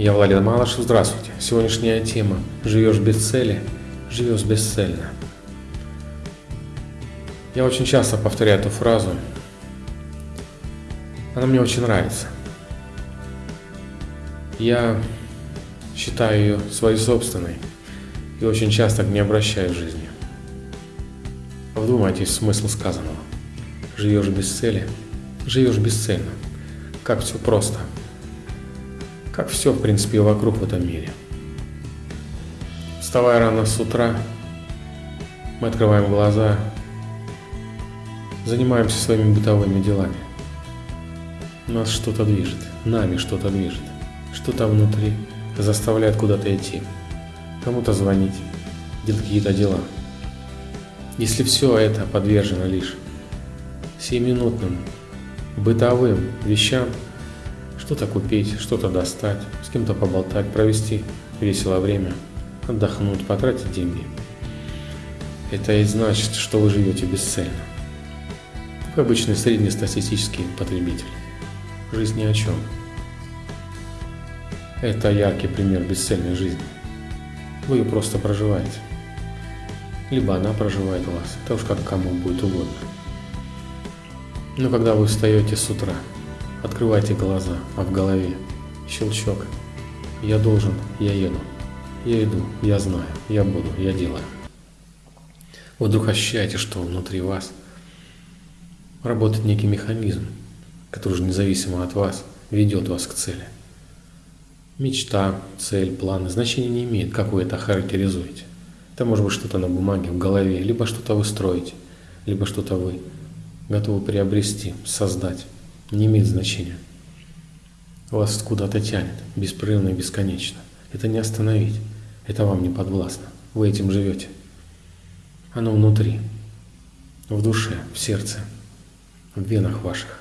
Я Владимир Малышев, здравствуйте. Сегодняшняя тема «Живешь без цели, живешь бесцельно». Я очень часто повторяю эту фразу. Она мне очень нравится. Я считаю ее своей собственной и очень часто к ней обращаюсь в жизни. Вдумайтесь в смысл сказанного. Живешь без цели, живешь бесцельно. Как все просто. Как все, в принципе, вокруг в этом мире. Вставая рано с утра, мы открываем глаза, занимаемся своими бытовыми делами. Нас что-то движет, нами что-то движет, что-то внутри заставляет куда-то идти, кому-то звонить, делать какие-то дела. Если все это подвержено лишь семиминутным бытовым вещам, что-то купить, что-то достать, с кем-то поболтать, провести весело время, отдохнуть, потратить деньги. Это и значит, что вы живете бесцельно. Как обычный среднестатистический потребитель. Жизнь ни о чем. Это яркий пример бесцельной жизни. Вы ее просто проживаете. Либо она проживает вас. Это уж как кому будет угодно. Но когда вы встаете с утра, открывайте глаза, а в голове щелчок. Я должен, я еду. Я иду, я знаю, я буду, я делаю. Вы вдруг ощущаете, что внутри вас работает некий механизм, который уже независимо от вас ведет вас к цели. Мечта, цель, планы значения не имеет, как вы это характеризуете. Это может быть что-то на бумаге, в голове, либо что-то вы строите, либо что-то вы готовы приобрести, создать. Не имеет значения. Вас куда-то тянет, беспрерывно и бесконечно. Это не остановить, это вам не подвластно. Вы этим живете. Оно внутри, в душе, в сердце, в венах ваших.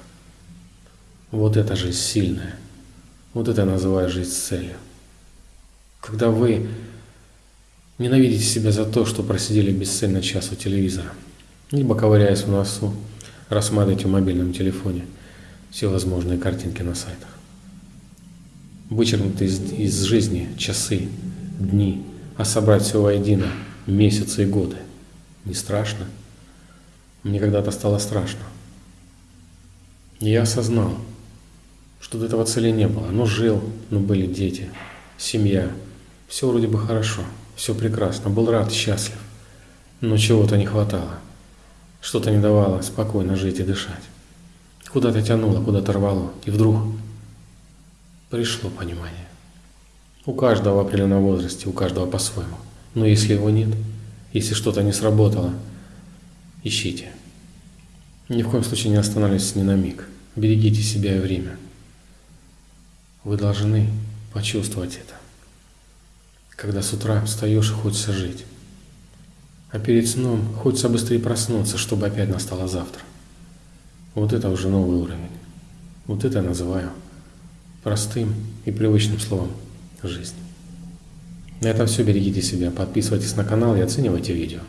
Вот это жизнь сильная. Вот это я называю жизнь с целью. Когда вы ненавидите себя за то, что просидели бесцельно час у телевизора, либо ковыряясь в носу, рассматриваете в мобильном телефоне все возможные картинки на сайтах. Вычеркнуты из, из жизни часы, дни, а собрать все воедино месяцы и годы. Не страшно? Мне когда-то стало страшно. Я осознал, что до этого цели не было. Но жил, но были дети, семья. Все вроде бы хорошо, все прекрасно, был рад, счастлив. Но чего-то не хватало. Что-то не давало спокойно жить и дышать. Куда-то тянуло, куда-то рвало. И вдруг пришло понимание. У каждого в определенном возрасте, у каждого по-своему. Но если его нет, если что-то не сработало, ищите. Ни в коем случае не останавливайтесь ни на миг. Берегите себя и время. Вы должны почувствовать это. Когда с утра встаешь и хочется жить. А перед сном хочется быстрее проснуться, чтобы опять настало завтра. Вот это уже новый уровень. Вот это я называю простым и привычным словом жизнь. На этом все. Берегите себя, подписывайтесь на канал и оценивайте видео.